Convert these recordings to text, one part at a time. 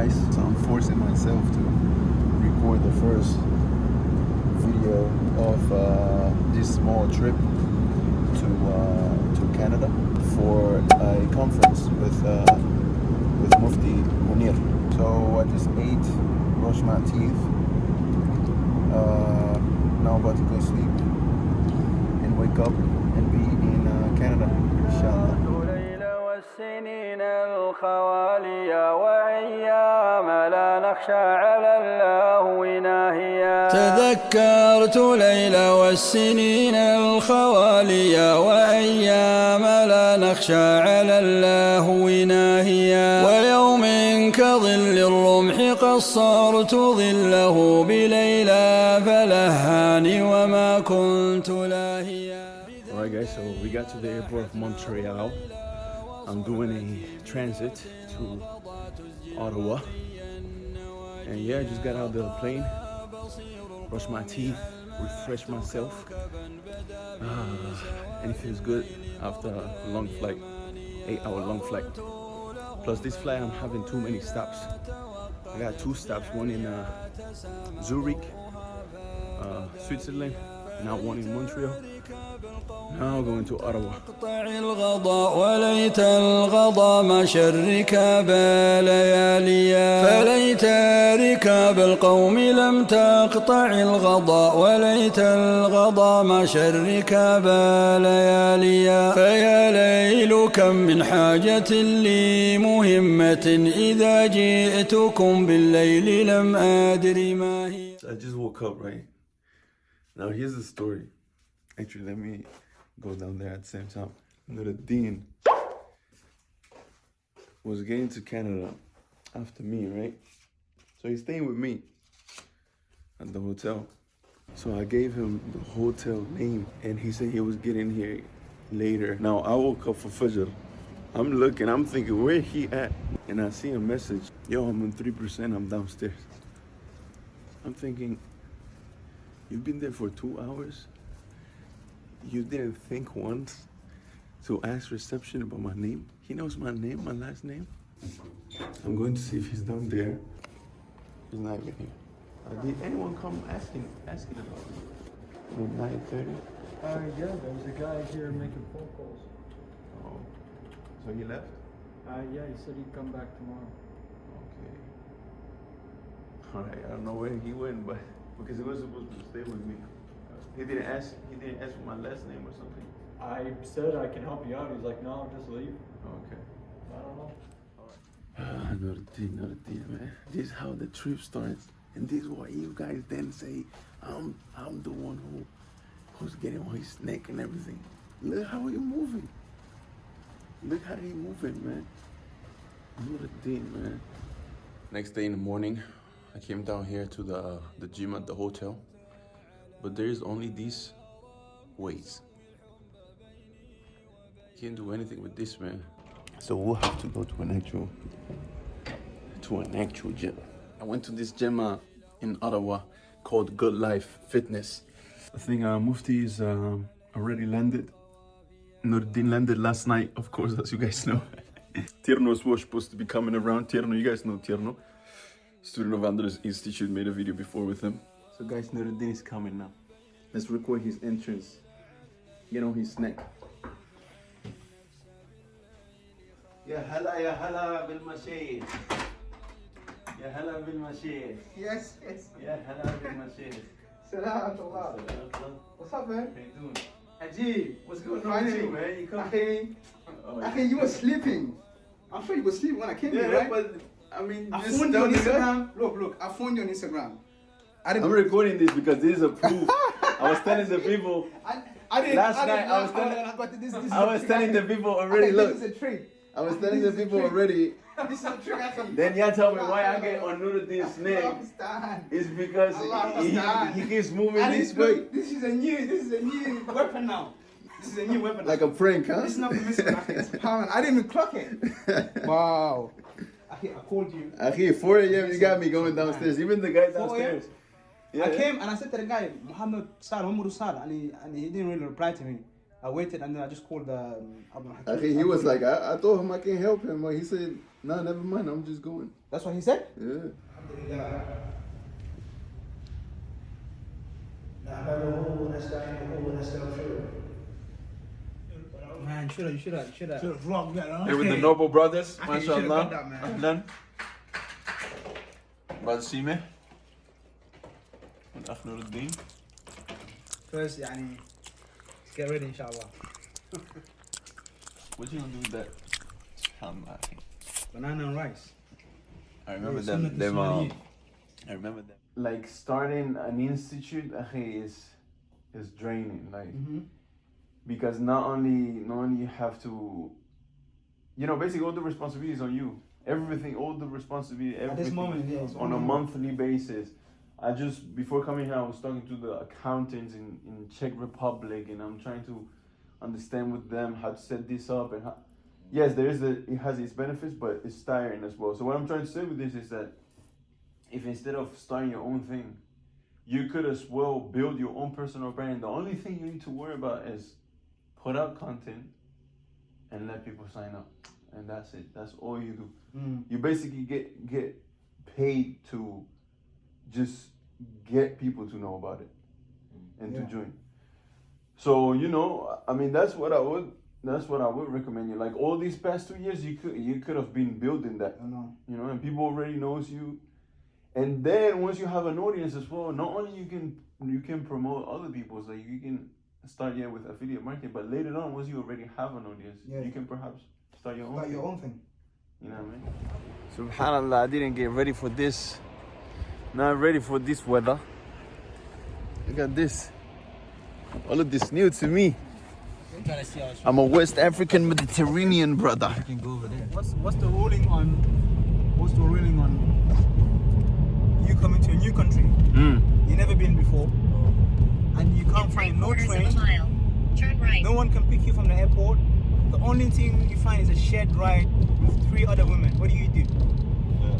guys. So I'm forcing myself to record the first video of uh, this small trip to uh, to Canada for a conference with uh, with Mufti Munir. So I just ate, brushed my teeth. Uh, now I'm about to go sleep and wake up and be in uh, Canada, inshallah. الليل والسنين الخواليا وأيام لا نخشى على اللهو ناهيا. تذكرت ليل والسنين الخواليا وأيام لا نخشى على اللهو ناهيا. ويوم كظل الرمح قصرت ظله بليلى فلهاني وما كنت لاهيا. Alright guys, so we got to the airport of Montreal. I'm doing a transit to Ottawa. And yeah, I just got out of the plane, brushed my teeth, refreshed myself. Ah, and it feels good after a long flight, eight hour long flight. Plus this flight, I'm having too many stops. I got two stops, one in uh, Zurich, uh, Switzerland, now one in Montreal. Now going to الغضاء وليت الغضا ما شرك بلياليا فليت ركاب القوم لم تقطع الغضاء وليت الغضا ما شرك بلياليا فيا ليل كم من حاجة لي مهمة إذا جئتكم بالليل لم أدري ما هي. I just woke up, right? Now here's the story. Actually, let me go down there at the same time. Nuruddin was getting to Canada after me, right? So he's staying with me at the hotel. So I gave him the hotel name and he said he was getting here later. Now I woke up for Fajr. I'm looking, I'm thinking, where he at? And I see a message, yo, I'm on 3%, I'm downstairs. I'm thinking, you've been there for two hours? You didn't think once to ask reception about my name? He knows my name, my last name. I'm going to see if he's down there. He's not even here. Uh, did anyone come asking asking about me? Nine thirty. Uh, yeah, there was a guy here making phone calls. Oh, so he left. Uh, yeah, he said he'd come back tomorrow. Okay. All right. I don't know where he went, but because he was supposed to stay with me. He didn't ask. He didn't ask for my last name or something. I said I can help you out. He's like, no, just leave. Okay. I don't know. Ah, Nuruddin, Nuruddin, man. This is how the trip starts. And this is what you guys then say, I'm I'm the one who who's getting on his neck and everything. Look how you moving. Look how he moving, man. Nuruddin, man. Next day in the morning, I came down here to the the gym at the hotel. But there's only these weights. Can't do anything with this, man. So we'll have to go to an actual to an actual gym. I went to this gym uh, in Ottawa called Good Life Fitness. I think uh, Mufti is um, already landed. Nuruddin landed last night, of course, as you guys know. Tierno was supposed to be coming around. Tierno, you guys know Tierno. Student of Andres Institute made a video before with him. So guys, Nuruddin is coming now. Let's record his entrance. Get on his neck. يا هلا يا هلا بالمشايخ يا هلا بالمشايخ Yes, yes. يا هلا بالمشايخ Salam Allah. What's up, man? How you doing? Ajib, what's going on Finally, with you, man? You come Akhi, Oh, Akhi, you were sleeping. I'm sure you were sleeping when I came Yeah, here, right? but I mean, I just phoned you on tell the guy- Instagram. Look, look, I phoned you on Instagram. I didn't. I'm recording this because this is a proof. I was telling the people, I, I didn't. Last I didn't, night I was telling- I, this, this is I was telling the people already. Look, This is a trick. I was telling This the people already. This is a trick. I. Then y'all tell me why I get on Nuruddin's I neck. It's because he, he, keeps moving And this this, way. this is a new. This is a new weapon now. This is a new weapon. Like a prank, huh? This is not permissible. Akhi. It's pound. I didn't even clock it. Wow. I called you. Akhi, 4 a.m. you got me going downstairs. Even the guy 4 downstairs. Yeah. I came and I said to the guy, Muhammad Sal, Muhammad Sal, and he, and he didn't really reply to me. I waited and then I just called um, Abdul I Hakim. think he was like, I, I told him I can't help him, but he said, no, never mind, I'm just going. That's what he said? Yeah. Man, should have, you should have, should have. vlogged that, huh? Here with the Noble Brothers, I think you should've mashallah. Ahlan. Brother Sime. من أخ نور الدين. First, يعني, let's get ready, inshallah. What you gonna do with that? SubhanAllah. Banana and rice. I remember Yeah, them. Sunnah them um, Ismaili. I remember them. Like starting an institute, akhi, is is draining. Like Mm-hmm. because not only not only you have to, you know, basically all the responsibility is on you. Everything, all the responsibility, At everything this moment, yeah, it's on a on you. monthly basis. I just before coming here, I was talking to the accountants in in Czech Republic, and I'm trying to understand with them how to set this up and how. Yes, there is a it has its benefits, but it's tiring as well. So what I'm trying to say with this is that if instead of starting your own thing, you could as well build your own personal brand. The only thing you need to worry about is put out content and let people sign up, and that's it. That's all you do. Mm. You basically get get paid to just get people to know about it and Yeah. to join. So you know, I mean, that's what I would. That's what I would recommend you. Like all these past two years, you could you could have been building that I know. you know, and people already knows you. And then once you have an audience as well, not only you can you can promote other people's like you can start yeah with affiliate marketing, but later on once you already have an audience, Yeah. you can perhaps start your own. Like thing. your own thing. You know what I mean? Subhanallah, I didn't get ready for this. Not ready for this weather. Look at this. All of this new to me. I'm a West African Mediterranean brother. What's what's the ruling on what's the ruling on you coming to a new country? Mm. you never been before, and you can't find no train. of a mile. Turn right. No one can pick you from the airport. The only thing you find is a shared ride with three other women. What do you do?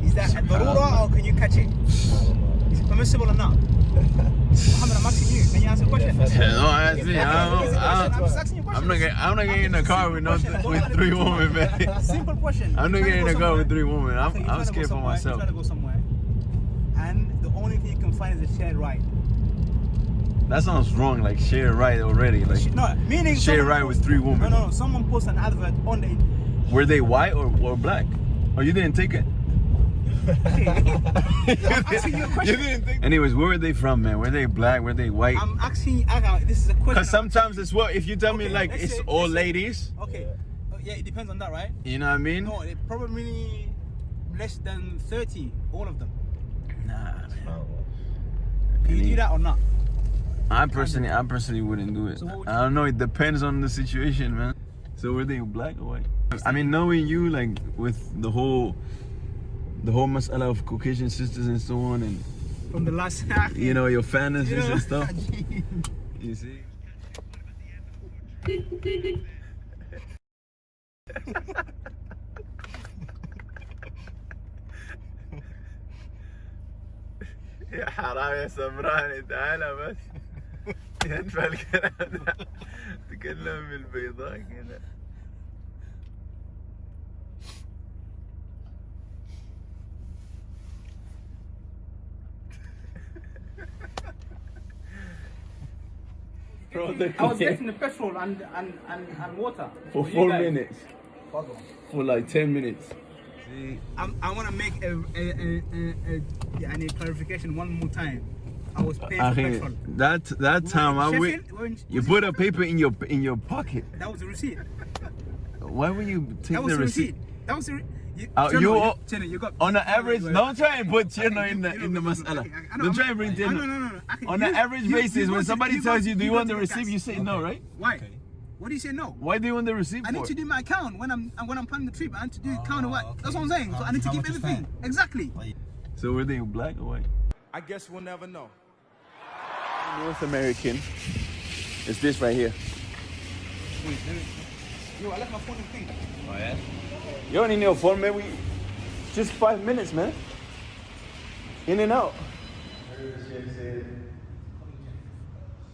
Is that a darura or can you catch it? Is it permissible or not? Muhammad, I'm asking you. Can you answer the question? No, ask me. I I'm don't, I I'm don't, just asking you I'm not getting. I'm not getting in the car with no with three women, man. Simple question. I'm not getting in the car with three women. I'm, Okay, I'm trying to go scared for myself. You're trying to go somewhere, and the only thing you can find is a shared ride. That sounds wrong. Like share right already. Like No, meaning Share ride with three women. No, no, no. Someone posts an advert on the. were they white or, or black? Or you didn't take it? Anyways, where were they from, man? Were they black? Were they white? I'm asking. Okay, this is a question. Because sometimes it's what if you tell me like it's say- all let's say- ladies. Okay. Oh, yeah, it depends on that, right? You know what I mean? No, it probably less than 30, all of them. Nah, man. Can you do that or not? I personally, I personally wouldn't do it. So would I don't know. It depends on the situation, man. So were they black or white? I mean, knowing you, like with the whole, the whole masala of Caucasian sisters and so on, and From the last. you know your fantasies You know? and stuff. You see? يا حرام يا سمراني تعالى بس ينفع الكلام ده تكلم بالبيضاء كده I was getting the petrol and, and, and, and water. For, for four minutes. For like 10 minutes. See, I'm, i want to make a, a, a, a, clarification one more time. I was paying for petrol. That that time I went, you put a paper in your in your pocket. That was a receipt. Why would you take that was the receipt? receipt? That was a. receipt. Uh, Cheno, you you, all- Cheno, you got On the average, Wait, don't try and put Chino in the in the masala. okay, I know, Don't try and bring I- Chino. No, no, no, no. I can- On you- the average basis, when somebody tells you, "Do you want to the receipt?" You say no, right? Why? What do you say no? Why do you want the receipt I need for? to do my account when I'm when I'm planning the trip. I need to do account of what. okay. That's what I'm saying. So I need to How keep everything. Exactly. So were they black or white? I guess we'll never know. North American. is this right here. Wait, me... Yo, I left my phone in thing. You only need a. We just five minutes, man. In and out.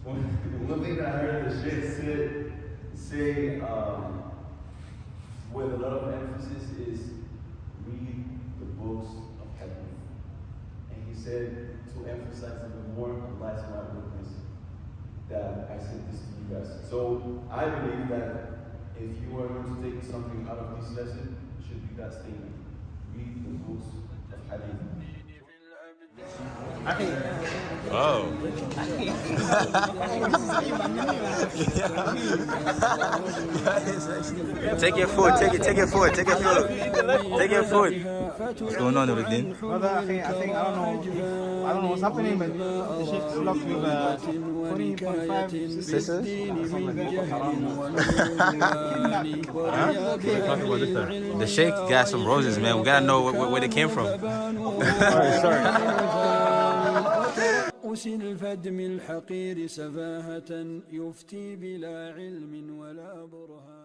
One thing I heard the shit said say um, with a lot of emphasis is read the books of hadith. And he said to emphasize even more, Allah is my witness that I said this to you guys. So I believe that if you are going to take something out of this lesson, should be that statement. Read the books Oh. take your food, take it, take your food, take your food. Take your food. What's going on, Nuruddin? Brother, I think, I think, I don't know, I don't know what's happening, but the Sheikh blocked with uh, 20.5 Sisters? The Sheikh got some roses, man. We gotta know where, where they came from. أس الفدم الحقير سفاهة يفتي بلا علم ولا برهان.